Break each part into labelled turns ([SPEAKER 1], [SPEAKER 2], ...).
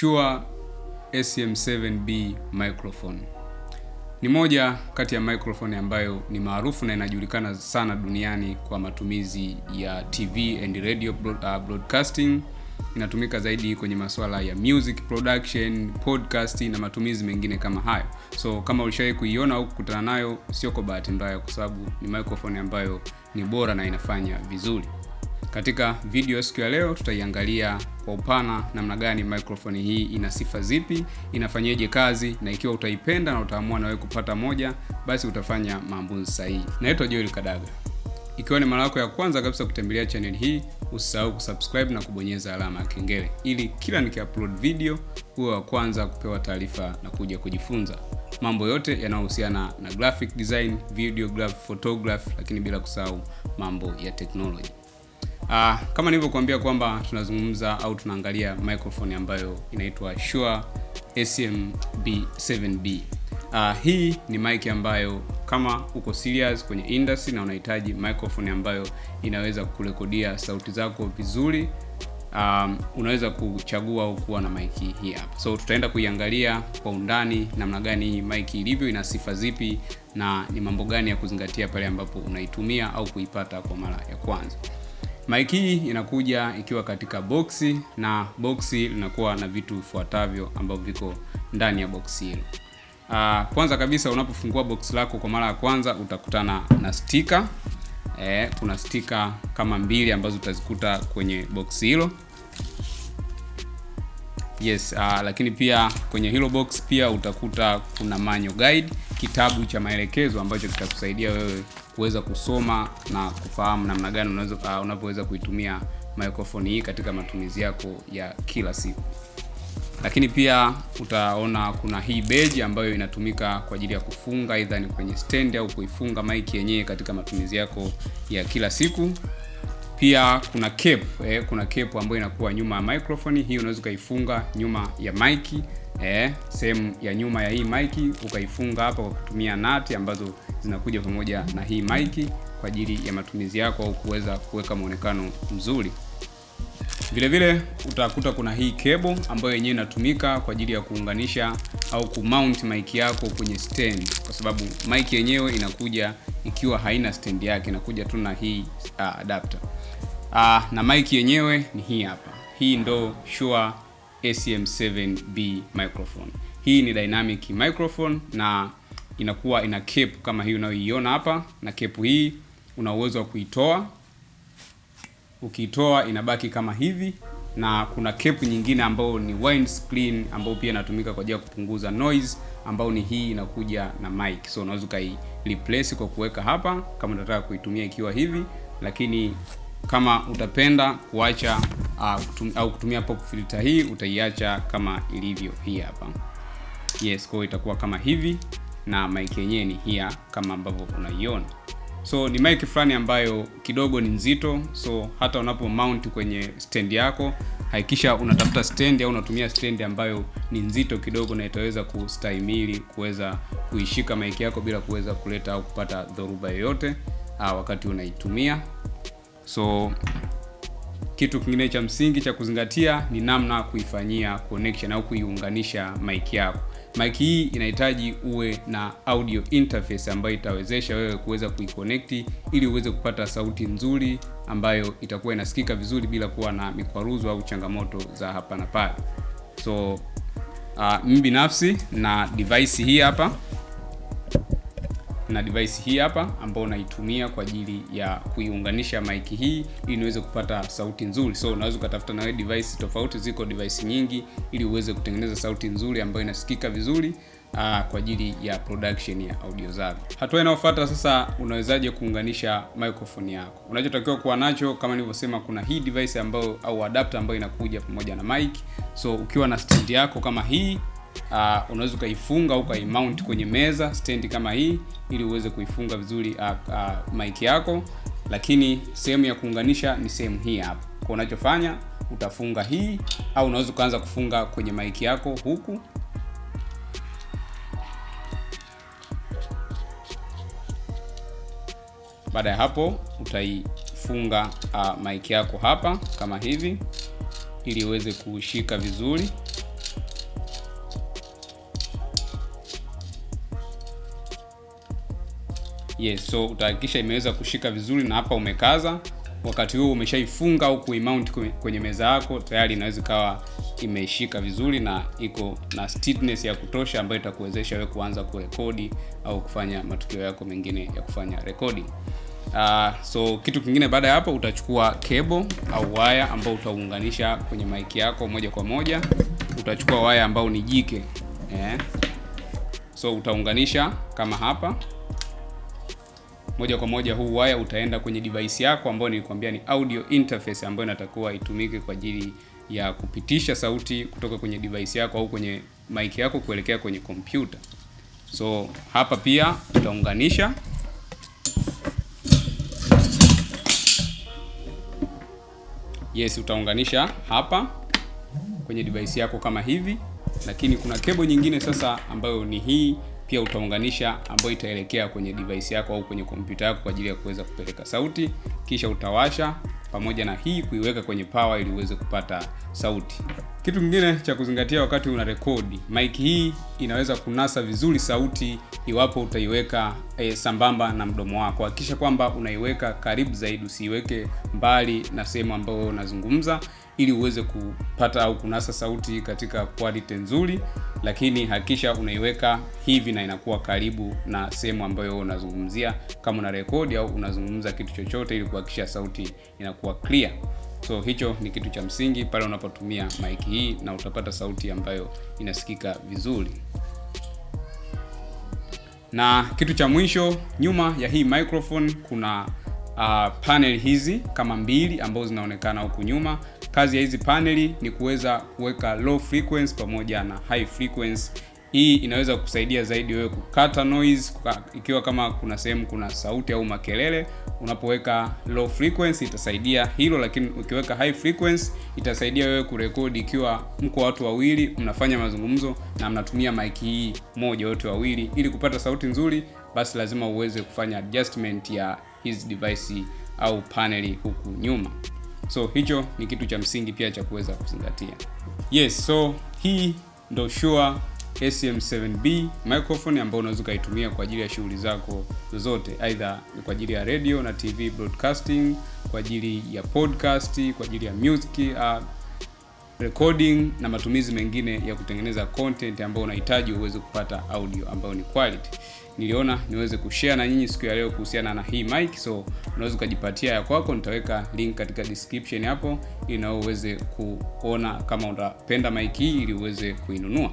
[SPEAKER 1] Shure SM7B microphone ni moja kati ya microphone ambayo ni maarufu na inajulikana sana duniani kwa matumizi ya TV and radio broadcasting. Inatumika zaidi kwenye masuala ya music production, podcast na matumizi mengine kama hayo. So kama ulishawahi kuiona au kukutana nayo, sio kwa bahati mbaya, kwa sababu ni microphone ambayo ni bora na inafanya vizuri. Katika video siku ya leo tutaiangalia kwa upana namna gani microphone hii ina sifa zipi, inafanyaje kazi, na ikiwa utaipenda na utaamua na wewe kupata moja, basi utafanya maamuzi sahihi. Naitwa Joel Kadaga. Ikiwa ni mara yako ya kwanza kabisa kutembelea channel hii, usisahau kusubscribe na kubonyeza alama ya kengele ili kila nikiupload video uwe wa kwanza kupewa taarifa na kuja kujifunza mambo yote yanayohusiana na graphic design, video graph, photograph, lakini bila kusahau mambo ya technology. Uh, kama nilivyokuambia kwamba tunazungumza au tunaangalia microphone ambayo inaitwa Shure SM7B. Uh, hii ni mic ambayo kama uko serious kwenye industry na unahitaji microphone ambayo inaweza kurekodia sauti zako vizuri, um, unaweza kuchagua au kuwa na mic hii hapa. So tutaenda kuiangalia kwa undani namna gani hii mic ilivyo, ina sifa zipi na ni mambo gani ya kuzingatia pale ambapo unaitumia au kuipata kwa mara ya kwanza. Mic hii inakuja ikiwa katika boksi na boksi linakuwa na vitu vifuatavyo ambavyo viko ndani ya boksi hilo. Uh, kwanza kabisa unapofungua box lako kwa mara ya kwanza utakutana na stika. Eh, kuna stika kama mbili ambazo utazikuta kwenye box hilo. Yes, uh, lakini pia kwenye hilo box pia utakuta kuna manual guide, kitabu cha maelekezo ambacho kitakusaidia wewe kuweza kusoma na kufahamu namna gani uh, kuitumia microphone hii katika matumizi yako ya kila siku. Lakini pia utaona kuna hii beji ambayo inatumika kwa ajili ya kufunga aidha ni kwenye stand au kuifunga mic yenyewe katika matumizi yako ya kila siku. Pia kuna cape, eh, kuna cape ambayo inakuwa nyuma ya microphone hii, unaweza ukaifunga nyuma ya mic eh, sehemu ya nyuma ya hii maiki ukaifunga hapa kwa kutumia nati ambazo zinakuja pamoja na hii maiki kwa ajili ya matumizi yako au kuweza kuweka muonekano mzuri. Vile vile utakuta kuna hii cable ambayo yenyewe inatumika kwa ajili ya kuunganisha au kumount mic yako kwenye stand, kwa sababu mic yenyewe inakuja ikiwa haina stand yake, inakuja tu na hii uh, adapter uh, na mic yenyewe ni hii hapa. Hii ndo Shure SM7B microphone. Hii ni dynamic microphone na inakuwa ina cape kama hii unayoiona hapa, na cape hii una uwezo wa kuitoa Ukiitoa inabaki kama hivi, na kuna cape nyingine ambayo ni wind screen ambayo pia inatumika kwa ajili ya kupunguza noise, ambayo ni hii inakuja na mic. So unaweza ukai replace kwa kuweka hapa kama unataka kuitumia ikiwa hivi, lakini kama utapenda kuacha uh, au kutumia pop filter hii utaiacha kama ilivyo hii hapa. Yes, kwa itakuwa kama hivi na mic yenyewe ni hii kama ambavyo unaiona. So ni mic fulani ambayo kidogo ni nzito, so hata unapo mount kwenye stand yako hakikisha unatafuta stand au unatumia stand ambayo ni nzito kidogo na itaweza kustahimili kuweza kuishika mic yako bila kuweza kuleta au kupata dhoruba yoyote wakati unaitumia. So kitu kingine cha msingi cha kuzingatia ni namna kuifanyia connection au kuiunganisha mic yako. Mic hii inahitaji uwe na audio interface ambayo itawezesha wewe kuweza kuiconnect ili uweze kupata sauti nzuri ambayo itakuwa inasikika vizuri bila kuwa na mikwaruzo au changamoto za hapa na pale. So uh, binafsi na device hii hapa na device hii hapa ambayo unaitumia kwa ajili ya kuiunganisha mic hii ili niweze kupata sauti nzuri. So unaweza ukatafuta na wewe device tofauti, ziko device nyingi ili uweze kutengeneza sauti nzuri ambayo inasikika vizuri aa, kwa ajili ya production ya audio zako. Hatua inayofuata sasa, unawezaje kuunganisha microphone yako? Unachotakiwa kuwa nacho kama nilivyosema, kuna hii device ambayo au adapter ambayo inakuja pamoja na mic. So ukiwa na stand yako kama hii Uh, unaweza ukaifunga au ukaimount kwenye meza stand kama hii ili uweze kuifunga vizuri uh, uh, mic yako, lakini sehemu ya kuunganisha ni sehemu hii hapa. Kwa unachofanya utafunga hii, au unaweza ukaanza kufunga kwenye mic yako huku Baada ya hapo utaifunga uh, mic yako hapa kama hivi ili iweze kushika vizuri. Yes, so utahakikisha imeweza kushika vizuri na hapa umekaza. Wakati huo umeshaifunga au kuimount kwenye meza yako, tayari inaweza ikawa imeshika vizuri na iko na stiffness ya kutosha ambayo itakuwezesha wewe kuanza kurekodi au kufanya matukio yako mengine ya kufanya recording. Uh, so kitu kingine baada ya hapo utachukua cable au waya ambao utaunganisha kwenye mic yako moja kwa moja. Utachukua waya ambao ni jike eh. So utaunganisha kama hapa moja kwa moja. Huu waya utaenda kwenye device yako ambayo nilikwambia ni audio interface ambayo inatakiwa itumike kwa ajili ya kupitisha sauti kutoka kwenye device yako au kwenye mic yako kuelekea kwenye kompyuta. So hapa pia tutaunganisha Yes, utaunganisha hapa kwenye device yako kama hivi, lakini kuna kebo nyingine sasa ambayo ni hii pia utaunganisha, ambayo itaelekea kwenye device yako au kwenye kompyuta yako kwa ajili ya kuweza kupeleka sauti, kisha utawasha pamoja na hii kuiweka kwenye power ili uweze kupata sauti. Kitu kingine cha kuzingatia wakati una rekodi, mic hii inaweza kunasa vizuri sauti iwapo utaiweka e, sambamba na mdomo wako. Hakikisha kwamba unaiweka karibu zaidi, usiiweke mbali na sehemu ambayo unazungumza ili uweze kupata au kunasa sauti katika quality nzuri, lakini hakikisha unaiweka hivi na inakuwa karibu na sehemu ambayo unazungumzia, kama una rekodi au unazungumza kitu chochote, ili kuhakikisha sauti inakuwa clear. So hicho ni kitu cha msingi pale unapotumia mic hii, na utapata sauti ambayo inasikika vizuri. Na kitu cha mwisho, nyuma ya hii microphone kuna uh, panel hizi kama mbili ambazo zinaonekana huku nyuma. Kazi ya hizi paneli ni kuweza kuweka low frequency pamoja na high frequency. Hii inaweza kusaidia zaidi wewe kukata noise, kuka, ikiwa kama kuna sehemu kuna sauti au makelele. Unapoweka low frequency itasaidia hilo, lakini ukiweka high frequency itasaidia wewe kurekodi ikiwa mko watu wawili mnafanya mazungumzo na mnatumia mic hii moja wote wawili, ili kupata sauti nzuri, basi lazima uweze kufanya adjustment ya hizi device au paneli huku nyuma. So hicho ni kitu cha msingi pia cha kuweza kuzingatia. Yes, so hii ndo Shure SM7B microphone ambayo unaweza ukaitumia kwa ajili ya shughuli zako zozote, aidha kwa ajili ya radio na TV broadcasting, kwa ajili ya podcast, kwa ajili ya music uh, recording na matumizi mengine ya kutengeneza content ambayo unahitaji uweze kupata audio ambayo ni quality. Niliona niweze kushare na nyinyi siku ya leo kuhusiana na hii mic, so unaweza ukajipatia ya kwako. Nitaweka link katika description hapo, ili nao uweze kuona kama unapenda mic hii ili uweze kuinunua.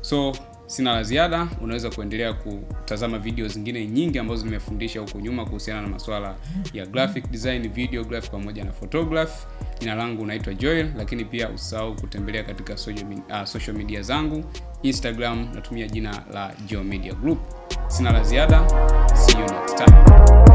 [SPEAKER 1] So sina la ziada, unaweza kuendelea kutazama video zingine nyingi ambazo nimefundisha huko nyuma kuhusiana na masuala ya graphic design, video graphic pamoja na photography. Jina langu naitwa Joel, lakini pia usahau kutembelea katika social media, uh, social media zangu Instagram natumia jina la Geo Media Group. Sina la ziada, see you next time.